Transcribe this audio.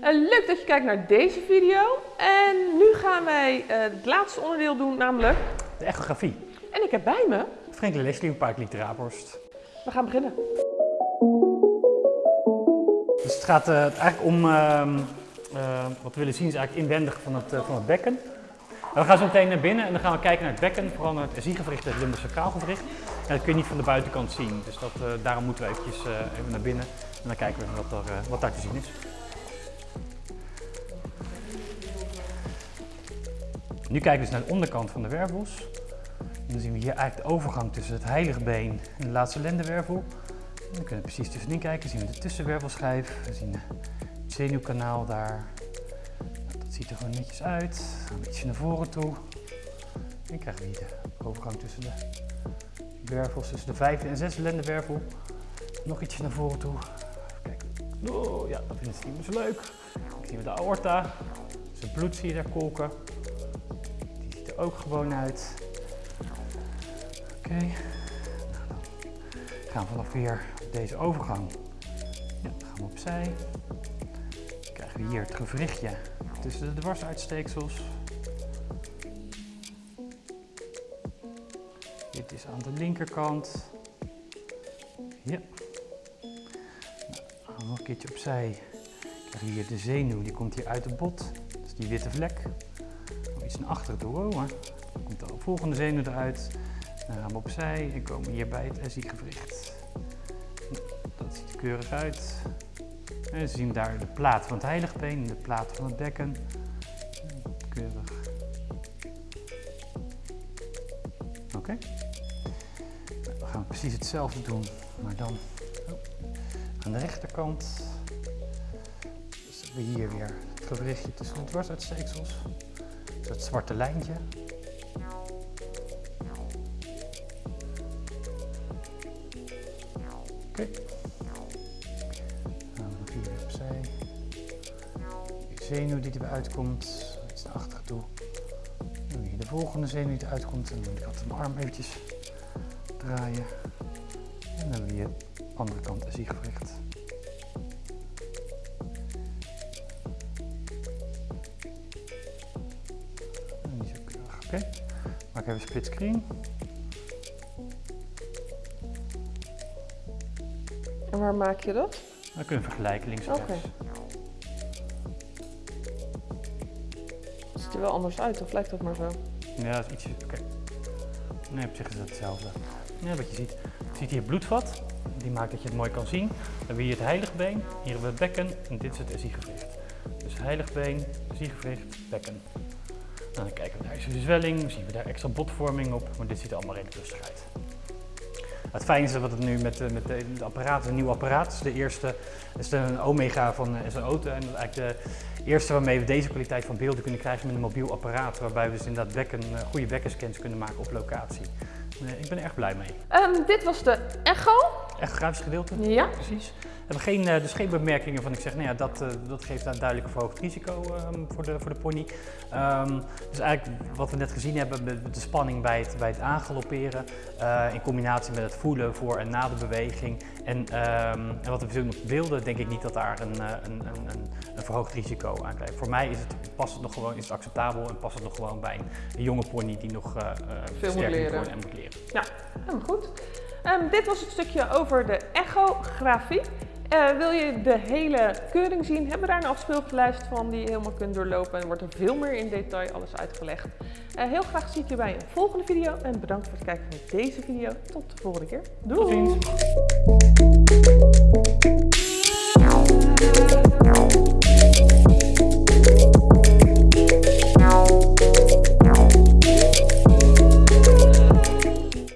Leuk dat je kijkt naar deze video. En nu gaan wij eh, het laatste onderdeel doen, namelijk... De echografie. En ik heb bij me... Frank Leslie, een paar Raaphorst. We gaan beginnen. Dus het gaat eh, eigenlijk om, ehm, eh, wat we willen zien is eigenlijk inwendig van het, van het bekken. En we gaan zo meteen naar binnen en dan gaan we kijken naar het bekken, vooral naar het SI-gewricht en het limbosakraal gewricht. En dat kun je niet van de buitenkant zien, dus dat, daarom moeten we eventjes even naar binnen en dan kijken we wat, er, wat daar te zien is. Nu kijken we dus naar de onderkant van de wervels. Dan zien we hier eigenlijk de overgang tussen het heiligbeen en de laatste lendenwervel. En dan kunnen we precies tussenin kijken. Dan zien we de tussenwervelschijf. We zien het zenuwkanaal daar. Dat ziet er gewoon netjes uit. Een beetje naar voren toe. En krijgen we hier de overgang tussen de wervels, tussen de vijfde en zesde lendenwervel. Nog ietsje naar voren toe. Kijken. Oh ja, dat vinden ze niet meer zo leuk. Dan zien we de aorta. Dus het bloed zie je daar kolken. Ook gewoon uit. Oké. Dan gaan we vanaf weer deze overgang. Ja, dan gaan we opzij. Dan krijgen we hier het gewrichtje tussen de dwarsuitsteeksels. Dit is aan de linkerkant. Ja. Nog een keertje opzij. Dan krijg je hier de zenuw, die komt hier uit het bot. Dat is die witte vlek. Iets naar achteren toe, dan komt de volgende zenuw eruit. Dan gaan we opzij en komen hier bij het SI-gewricht. Dat ziet er keurig uit. En we zien daar de plaat van het heiligbeen en de plaat van het bekken. Keurig. Oké. Dan gaan we precies hetzelfde doen, maar dan oh, aan de rechterkant. Dus we hier weer het gewrichtje tussen de dwarsuitsteeksels. Dat zwarte lijntje. Oké. Nou, nog hier weer opzij. De zenuw die eruit komt, iets naar achteren toe. Hier de volgende zenuw die eruit komt. En dan moet ik altijd mijn arm eventjes draaien. En dan hebben we hier de andere kant SI gewricht. Oké. Maak even split screen. En waar maak je dat? Dan kunnen we vergelijken links en Oké. rechts. Het ziet er wel anders uit, of lijkt dat maar zo? Ja, dat is ietsje. Oké. Nee, op zich is dat hetzelfde. Ja, wat je ziet. Je ziet hier bloedvat. Die maakt dat je het mooi kan zien. Dan hebben we hier het heiligbeen. Hier hebben we het bekken. En dit is het SI-gewricht. Dus heiligbeen, SI-gewricht, bekken. Dan kijken we naar is er zwelling. Zien we daar extra botvorming op. Maar dit ziet er allemaal redelijk rustig uit. Het fijne is dat het nu met, eh, met de, de apparaat, een nieuw apparaat. Dus de eerste is de een Omega van eh, SO. En dat is eigenlijk de eerste waarmee we deze kwaliteit van beelden kunnen krijgen met een mobiel apparaat. Waarbij we dus inderdaad bekken, eh, goede bekkenscans kunnen maken op locatie. Ik ben er erg blij mee. Ehm, dit was de echo. Echt grafisch gedeelte. Ja. Precies. Hebben geen, eh, dus geen bemerkingen van ik zeg, nou ja, dat, eh, dat geeft een duidelijk verhoogd risico ehm, voor, de, voor de pony. Ehm, dus eigenlijk wat we net gezien hebben met de spanning bij het, bij het aangalopperen, eh, in combinatie met het voelen voor en na de beweging. En, ehm, en wat we zien op de beelden, denk ik niet dat daar een, een, een, een, verhoogd risico aan krijgt. Voor mij is het, past het nog gewoon, is het acceptabel en past het nog gewoon bij een, jonge pony die nog eh, sterk moet leren. en moet leren. Ja, helemaal goed. Dit was het stukje over de echografie. Eh, wil je de hele keuring zien, hebben we daar een afspeellijst van die je helemaal kunt doorlopen. En wordt er veel meer in detail alles uitgelegd. Eh, heel graag zie ik je bij een volgende video. En bedankt voor het kijken naar deze video. Tot de volgende keer. Doei!